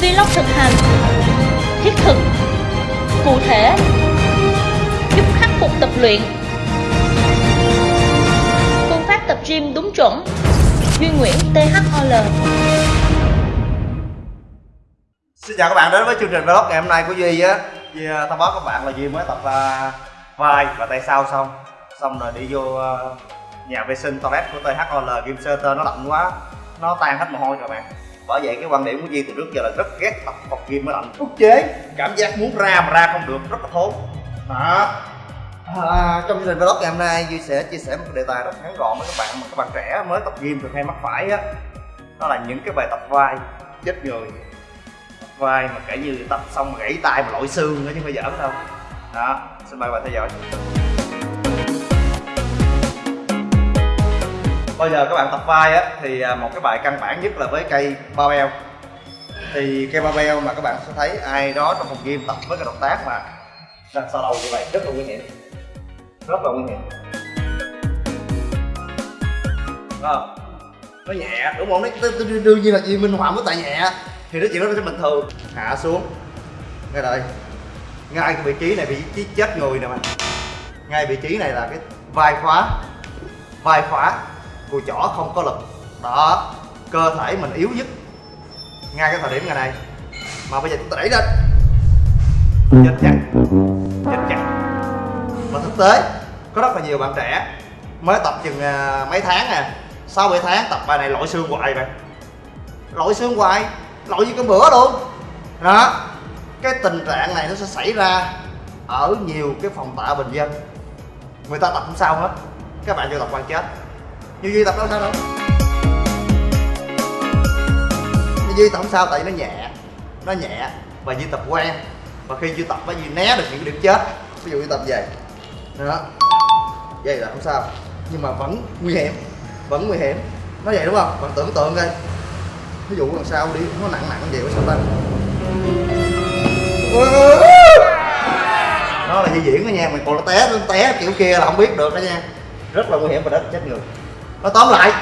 Vlog thực hành Thiết thực Cụ thể Giúp khắc phục tập luyện. Phương pháp tập gym đúng chuẩn. Duy Nguyễn THOL Xin chào các bạn đến với chương trình vlog ngày hôm nay của Duy á. Duy à, thông báo các bạn là Duy mới tập uh, vai và tay sau xong. Xong rồi đi vô uh, nhà vệ sinh toilet của THOL Game Center nó lạnh quá. Nó tan hết mồ hôi rồi bạn bởi vậy cái quan điểm của Duy từ trước giờ là rất ghét tập phòng gym mới lạnh. Ức chế cảm giác muốn ra mà ra không được rất là thốn. Đó. À, trong chương trình vlog ngày hôm nay Duy sẽ chia sẻ một đề tài rất ngắn gọn với các bạn mà các bạn trẻ mới tập gym thường hay mắc phải á. Đó là những cái bài tập vai chết người. Tập vai mà kể như tập xong mà gãy tay mà lội xương nữa chứ không phải giỡn đâu. Đó xin mời bạn theo dõi. Bây giờ các bạn tập vai á, thì à, một cái bài căn bản nhất là với cây barbell. Thì cây barbell mà các bạn sẽ thấy ai đó trong phòng gym tập với cái động tác mà đặt sau đầu như vậy, rất là nguy hiểm. Rất là nguy hiểm. Không nó nhẹ, đúng không? Nó đương nhiên là gì minh họa với tại nhẹ, thì nó chỉ nó sẽ bình thường. Hạ xuống. Ngay đây. Ngay cái vị trí này vị trí chết người nè mà. Ngay vị trí này là cái vai khóa. Vai khóa cùi chỏ không có lực. Đó cơ thể mình yếu nhất ngay cái thời điểm ngày này. Mà bây giờ chúng ta đẩy lên. Chết chặt. Chết chặt. Mà thực tế có rất là nhiều bạn trẻ mới tập chừng à, mấy tháng nè, sau bảy tháng tập bài này lội xương hoài vậy lội xương hoài lội như cái bữa luôn. Đó cái tình trạng này nó sẽ xảy ra ở nhiều cái phòng tạ bình dân. Người ta tập không sao hết. Các bạn vô tập quan chết như duy tập đâu sao đâu? Như duy tập không sao, tại vì nó nhẹ. Nó nhẹ và duy tập quen. Và khi duy tập nó duy né được những cái điểm chết. Ví dụ duy tập về. Đó. Vậy là không sao. Nhưng mà vẫn nguy hiểm. Vẫn nguy hiểm. Nó vậy đúng không? Bạn tưởng tượng coi. Ví dụ lần sau đi, nó nặng nặng vậy có sao ta? Nó là di diễn đó nha. Mày còn nó té nó té kiểu kia là không biết được đó nha. Rất là nguy hiểm và rất là chết người nói tóm lại,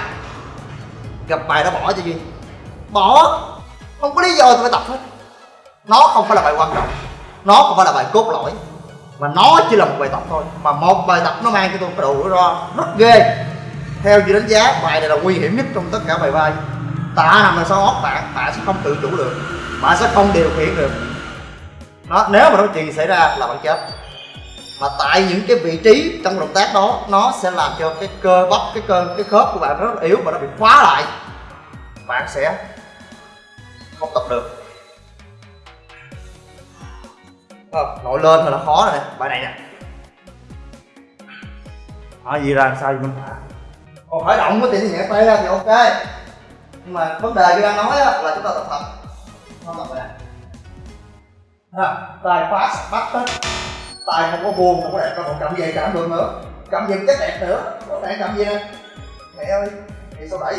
gặp bài đó bỏ cho duy. Bỏ, không có lý do tôi phải tập hết. Nó không phải là bài quan trọng, nó không phải là bài cốt lõi, mà nó chỉ là một bài tập thôi. Mà một bài tập nó mang cho tôi cái độ rủi ro rất ghê. Theo như đánh giá, bài này là nguy hiểm nhất trong tất cả bài vai. Tạ nằm là sau óc bạn bạn sẽ không tự chủ được bạn sẽ không điều khiển được. Nó nếu mà nó chuyện xảy ra là bạn chết mà tại những cái vị trí trong động tác đó nó sẽ làm cho cái cơ bắp cái cơ cái khớp của bạn rất là yếu và nó bị khóa lại. Bạn sẽ không tập được. Ờ, không, nội lên thì là khó rồi nè bài này nè. Hỏi gì ra làm sao gì mình còn khởi động có thể nhẹ tay ra thì ok. Nhưng mà vấn đề như đang nói á, là chúng ta tập thật. Không tập này nè. Tay phá bắt hết tay không có buông không có đẹp đâu còn cầm về cảm được nữa cầm về chắc đẹp nữa có thể cầm gì nè mẹ ơi thì sao đẩy?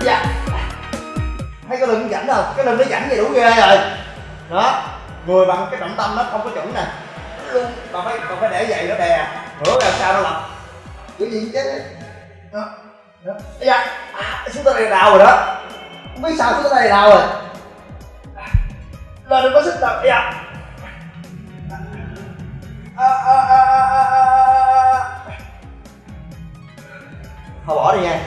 Dạ. Thấy cái lưng rảnh đâu cái lưng nó rảnh vậy đủ ghê rồi. Đó người bằng cái trọng tâm nó không có chuẩn nè. Luôn còn phải còn phải để vậy nó đè. Nữa làm sao nó lập. Kiểu gì chết đấy đó. Đó dạ à, xuống tới đây đau rồi đó. Không biết sao xuống tới đây đau rồi. Lên đừng có sức tập dạ thôi bỏ đi nha.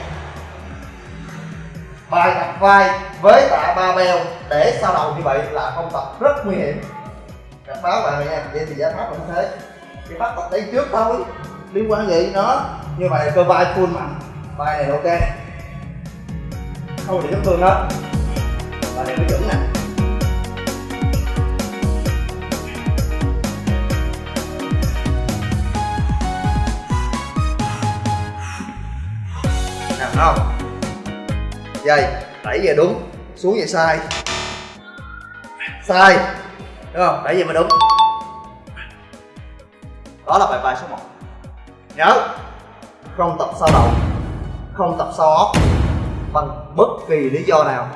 Bài tập vai với tạ ba beo để sau đầu như vậy là không tập rất nguy hiểm. Cảnh báo bạn nha vậy thì giải pháp là như thế. Chỉ bắt tập đây trước thôi. Liên quan gì nó như vậy cơ vai full mạnh. Vai này ok. Không thì chấn thương đó bài này nó chuẩn nè. Không? Dây đẩy về đúng. Xuống về sai. Sai. Đúng không? Đẩy về mới đúng. Đó là bài bài số 1 nhớ. Không tập sau đầu không tập sau óc bằng bất kỳ lý do nào.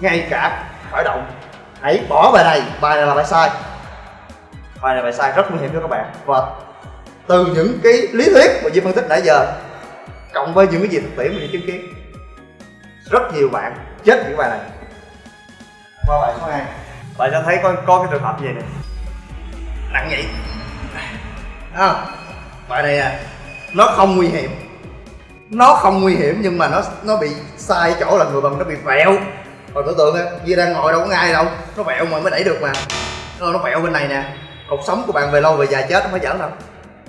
Ngay cả khởi động. Hãy bỏ bài này. Bài này là bài sai. Bài này bài sai rất nguy hiểm cho các bạn. Và từ những cái lý thuyết mà Duy phân tích nãy giờ cộng với những cái gì thực tiễn mình chứng kiến. Rất nhiều bạn chết những bài này. Qua bài số 2 Bạn sẽ thấy có, có cái trường hợp gì nè. Nặng vậy à, Bài này à Nó không nguy hiểm. Nó không nguy hiểm nhưng mà nó nó bị sai chỗ là người bằng nó bị vẹo. Còn tưởng tượng á, Duy đang ngồi đâu có ai đâu. Nó vẹo mà mới đẩy được mà. Nó, nó vẹo bên này nè. Cuộc sống của bạn về lâu về dài chết nó phải giỡn đâu.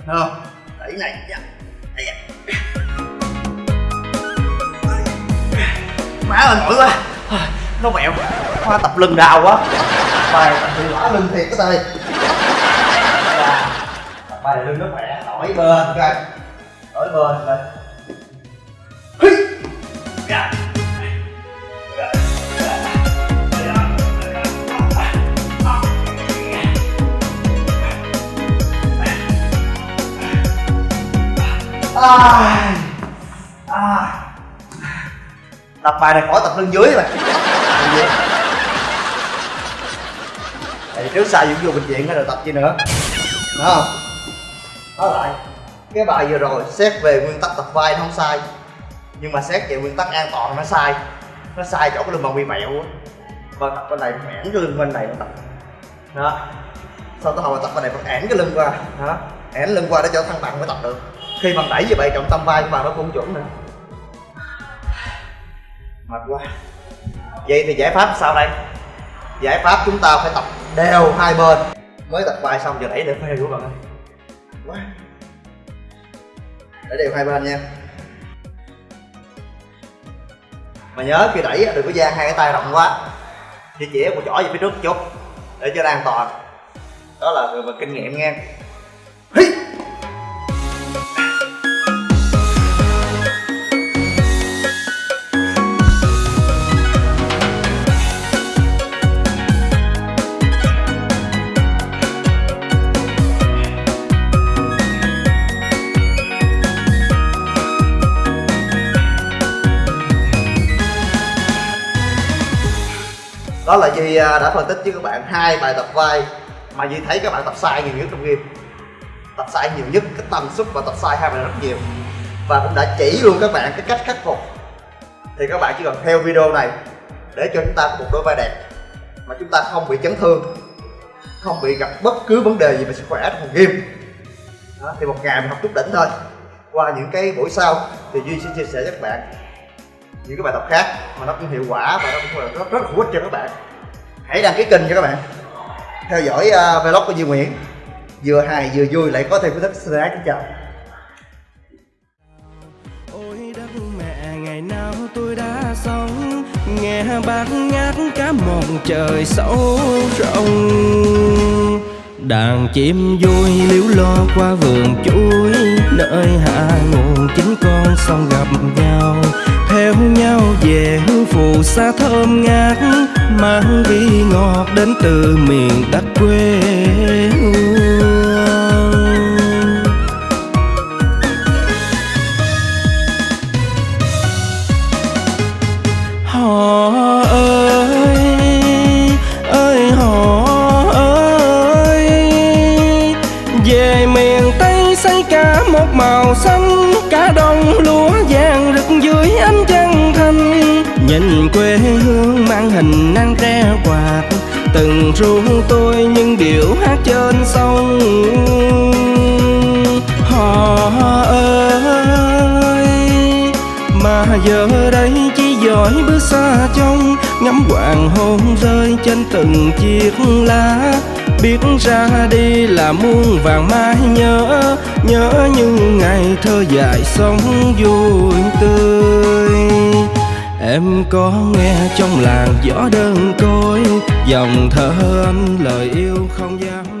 Không? Đẩy này dạ. Má ơi mỏi quá Nó mẹo Hoa tập lưng đau quá Bài tập thì lỡ lưng thiệt cái tay Tập bài này lưng nó khỏe Nổi bên coi Nổi bên lên Hí. Dạ. À, Tập bài này khỏi tập lưng dưới mà. Lưng dưới. Tại trước sau cũng vô bệnh viện rồi tập chi nữa. Đúng không? Nói lại, Cái bài vừa rồi xét về nguyên tắc tập vai nó không sai. Nhưng mà xét về nguyên tắc an toàn nó sai. Nó sai chỗ cái lưng bằng bị mẹo á. Và tập bên này phải ẻn cái lưng bên này nó tập. Đó. Sau tới hồi tập bên này phải ẻn cái lưng qua. Đó. Ẻn lưng qua để cho thăng bằng mới tập được. Khi bằng đẩy như vậy, trọng tâm vai của bạn nó cũng không chuẩn nữa. Mệt quá. Vậy thì giải pháp sao đây? Giải pháp chúng ta phải tập đều hai bên. Mới tập vai xong giờ đẩy để phê của bạn ơi. Quá. Để đều hai bên nha. Mà nhớ khi đẩy đừng có dang hai cái tay rộng quá. Chỉ chỉ một chỏ về phía trước một chút, Để cho nó an toàn. Đó là người mà kinh nghiệm nha. Hi! Đó là Duy à, đã phân tích với các bạn hai bài tập vai mà Duy thấy các bạn tập sai nhiều nhất trong game. Tập sai nhiều nhất cái tần suất và tập sai hai bài rất nhiều. Và cũng đã chỉ luôn các bạn cái cách khắc phục. Thì các bạn chỉ cần theo video này để cho chúng ta có một đôi vai đẹp mà chúng ta không bị chấn thương không bị gặp bất cứ vấn đề gì về sức khỏe trong phòng game. Đó, thì một ngày mình học chút đỉnh thôi. Qua những cái buổi sau thì Duy sẽ chia sẻ với các bạn những cái bài tập khác mà nó cũng hiệu quả và nó cũng là rất rất hữu ích cho các bạn. Hãy đăng ký kênh cho các bạn. Theo dõi uh, vlog của Duy Nguyễn. Vừa hài vừa vui lại có thêm kiến thức xin ái kính chào. Ôi đất mẹ ngày nào tôi đã sống? Nghe bác ngát cả mòn trời sâu rộng Đàn chim vui liếu lo qua vườn chuối, Nơi hạ nguồn chính con sông gặp nhau. Theo nhau về hương phù sa thơm ngát, Mang vị ngọt đến từ miền đất quê hương. Màu xanh cả đồng lúa vàng rực dưới ánh trăng thanh. Nhìn quê hương mang hình nắng tre quạt, từng ru tôi những điệu hát trên sông. Họ ơi, mà giờ đây chỉ giỏi bước xa trông, ngắm hoàng hôn rơi trên từng chiếc lá biết ra đi là muôn vàng mãi nhớ nhớ những ngày thơ dài sống vui tươi. Em có nghe trong làng gió đơn côi, dòng thơ anh lời yêu không dám